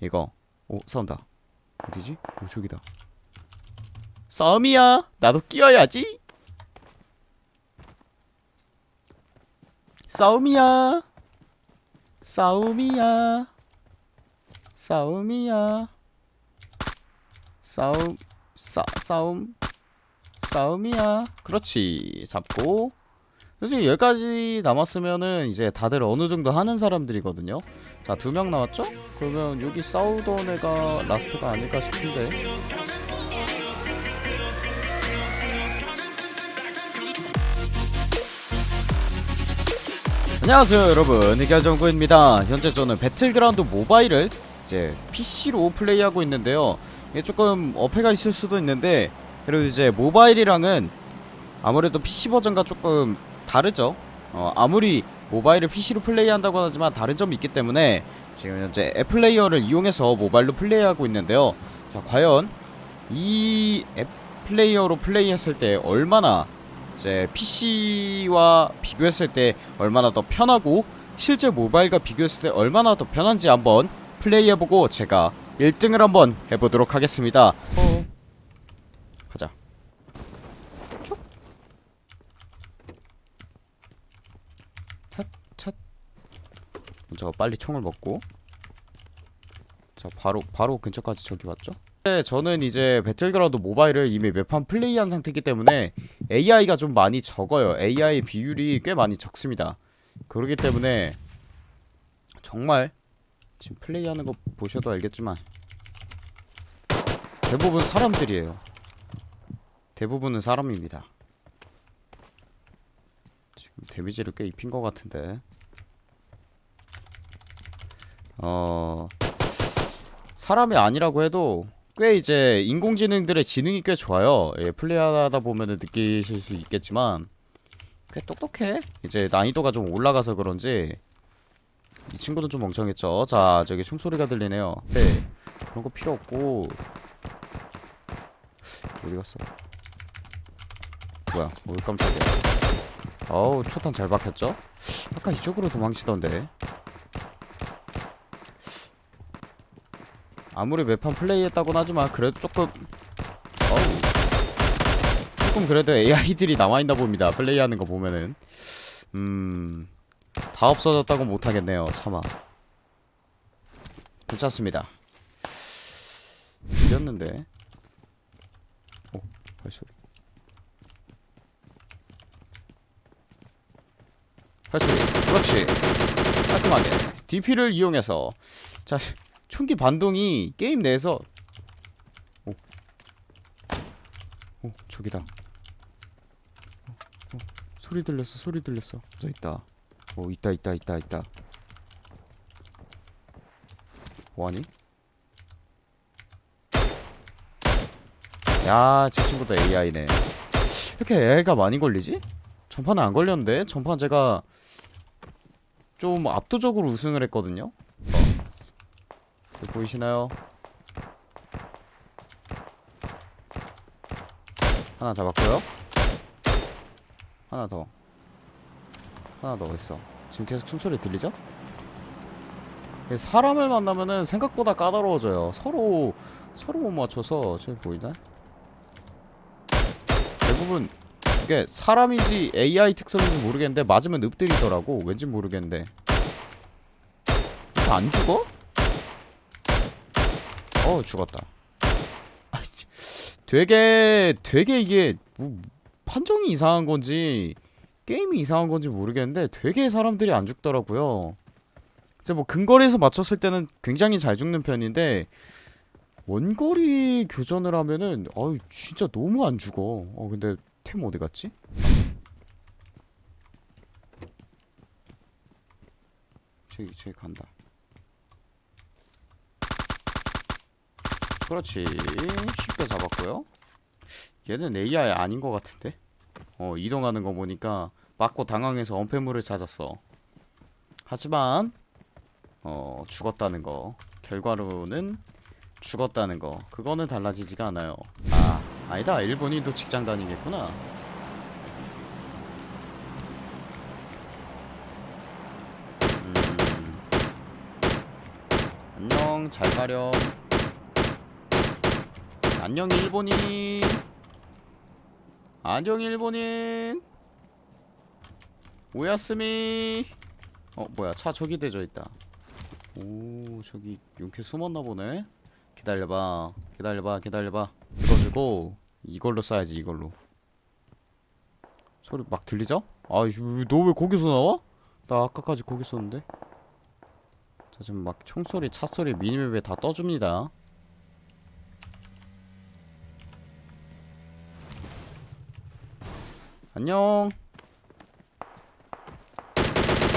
이거. 오 싸운다. 어디지? 오 저기다. 싸움이야! 나도 끼어야지! 싸움이야! 싸움이야! 싸움이야! 싸움 싸 싸움 싸움이야. 그렇지. 잡고 솔직히 여기까지 남았으면은 이제 다들 어느 정도 하는 사람들이거든요. 자 두 명 남았죠? 그러면 여기 싸우던 애가 last가 아닐까 싶은데. 안녕하세요 여러분. 해결정구입니다. 현재 저는 배틀그라운드 모바일을 이제 PC로 플레이하고 있는데요. 이게 조금 어폐가 있을 수도 있는데 그리고 이제 모바일이랑은 아무래도 PC 버전과 조금 다르죠 어, 아무리 모바일을 PC로 플레이한다고 하지만 다른 점이 있기 때문에 지금 현재 앱 플레이어를 이용해서 모바일로 플레이하고 있는데요 자 과연 이 앱 플레이어로 플레이했을 때 얼마나 이제 PC와 비교했을 때 얼마나 더 편하고 실제 모바일과 비교했을 때 얼마나 더 편한지 한번 플레이해보고 제가 1등을 한번 해보도록 하겠습니다 어. 가자 촉. 찻, 찻. 먼저 빨리 총을 먹고. 자 바로 바로 근처까지 저기 왔죠? 네, 저는 이제 배틀그라운드 모바일을 이미 몇 판 플레이한 상태이기 때문에 AI가 좀 많이 적어요. AI 비율이 꽤 많이 적습니다. 그렇기 때문에 정말 지금 플레이하는 거 보셔도 알겠지만 대부분 사람들이에요. 대부분은 사람입니다. 지금 데미지를 꽤 입힌 것 같은데 어... 사람이 아니라고 해도 꽤 이제 인공지능들의 지능이 꽤 좋아요. 예, 플레이하다 보면은 느끼실 수 있겠지만 꽤 똑똑해. 이제 난이도가 좀 올라가서 그런지 이 친구는 좀 멍청했죠. 자 저기 총소리가 들리네요. 네. 그런 거 필요 없고. 어디 갔어? 뭐야? 어 깜짝이야. 어우 초탄 잘 박혔죠? 아까 이쪽으로 도망치던데 아무리 매판 플레이했다곤 하지만 그래도 조금 어우 조금 그래도 AI들이 남아있나 봅니다 플레이하는 거 보면은. 음 다 없어졌다고 못하겠네요 차마. 괜찮습니다. 이렸는데. 오 발소리. 발소리 그렇지. 깔끔하게. DP를 이용해서. 자 총기 반동이 게임 내에서 오, 오 저기다. 어, 어, 소리 들렸어 소리 들렸어. 저 있다. 오 있다 있다 있다 있다. 뭐하니? 야저 친구도 AI네. 이렇게 AI가 많이 걸리지? 전판은 안 걸렸는데? 전판 제가 좀 압도적으로 우승을 했거든요 보이시나요? 하나 잡았고요 하나 더 하나 더 있어 지금 계속 숨소리 들리죠? 사람을 만나면은 생각보다 까다로워져요 서로 서로 못 맞춰서 저기 보이나? 대부분 이게 사람인지 AI 특성인지 모르겠는데 맞으면 읍들이더라고 왠지 모르겠는데 안 죽어? 어 죽었다. 되게 되게 이게 뭐 판정이 이상한 건지 게임이 이상한 건지 모르겠는데 되게 사람들이 안 죽더라고요. 이제 뭐 근거리에서 맞췄을 때는 굉장히 잘 죽는 편인데 원거리 교전을 하면은 아유 진짜 너무 안 죽어. 어 근데 템 어디 갔지? 저기 저기 간다 그렇지. 쉽게 잡았고요. 얘는 AI 아닌 것 같은데? 어 이동하는 거 보니까 맞고 당황해서 엄폐물을 찾았어. 하지만 어 죽었다는 거. 결과로는 죽었다는 거. 그거는 달라지지가 않아요. 아 아니다. 일본인도 직장 다니겠구나. 음. 안녕. 잘 가렴 안녕 일본인. 안녕 일본인. 오야스미. 어 뭐야 차 저기 대져 있다. 오 저기 용케 숨었나 보네. 기다려봐 기다려봐 기다려봐. 이거 주고 이걸로 쏴야지 이걸로. 소리 막 들리죠? 아너 왜 거기서 나와? 나 아까까지 거기 있었는데. 자 지금 막 총소리 차소리 미니맵에 다 떠줍니다 안녕.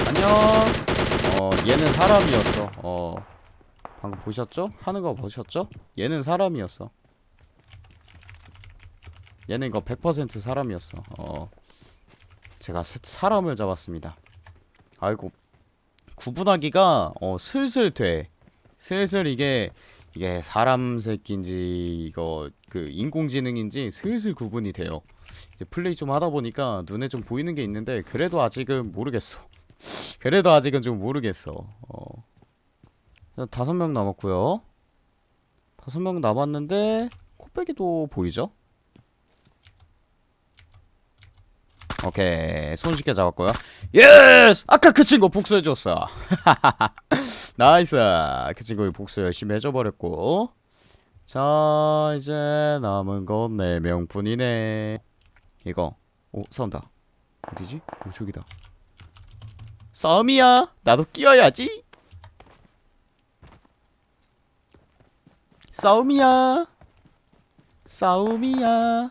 안녕. 어 얘는 사람이었어. 어 방금 보셨죠? 하는 거 보셨죠? 얘는 사람이었어. 얘는 이거 100% 사람이었어. 어 제가 사, 사람을 잡았습니다. 아이고 구분하기가 어 슬슬 돼. 슬슬 이게 이게 사람 새끼인지 이거 그 인공지능인지 슬슬 구분이 돼요 플레이 좀 하다 보니까 눈에 좀 보이는 게 있는데 그래도 아직은 모르겠어. 그래도 아직은 좀 모르겠어. 어. 다섯 명 남았고요. 다섯 명 남았는데 코빼기도 보이죠? 오케이. 손쉽게 잡았고요. Yes! 아까 그 친구 복수해줬어. Nice! 그 친구 복수 열심히 해줘버렸고. 자 이제 남은 건 4명뿐이네 이거. 오 싸운다. 어디지? 오 저기다. 싸움이야? 나도 끼어야지. 싸움이야. 싸움이야.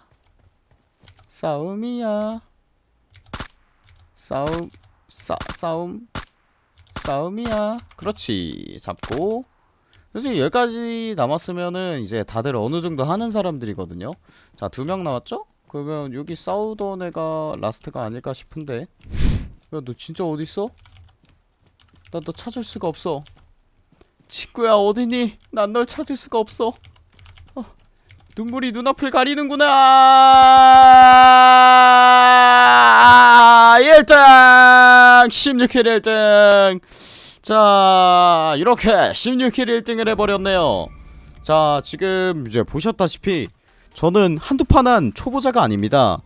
싸움이야. 싸움 싸 싸움. 싸움이야. 그렇지. 잡고. 솔직히 여기까지 남았으면은 이제 다들 어느 정도 하는 사람들이거든요. 자 두 명 남았죠? 그러면 여기 싸우던 애가 라스트가 아닐까 싶은데. 야 너 진짜 어딨어? 나 너 찾을 수가 없어. 친구야 어디니? 난 널 찾을 수가 없어. 어, 눈물이 눈앞을 가리는구나. 1등! 16킬 1등! 자 이렇게 16킬 1등을 해버렸네요. 자 지금 이제 보셨다시피 저는 한두 판한 초보자가 아닙니다.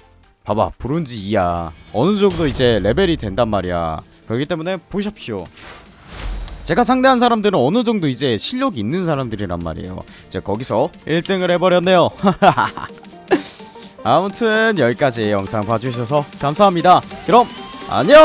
봐봐 브론즈 2야 어느정도 이제 레벨이 된단 말이야. 그렇기 때문에 보십시오. 제가 상대한 사람들은 어느정도 이제 실력이 있는 사람들이란 말이에요. 이제 거기서 1등을 해버렸네요. 아무튼 여기까지 영상 봐주셔서 감사합니다. 그럼 안녕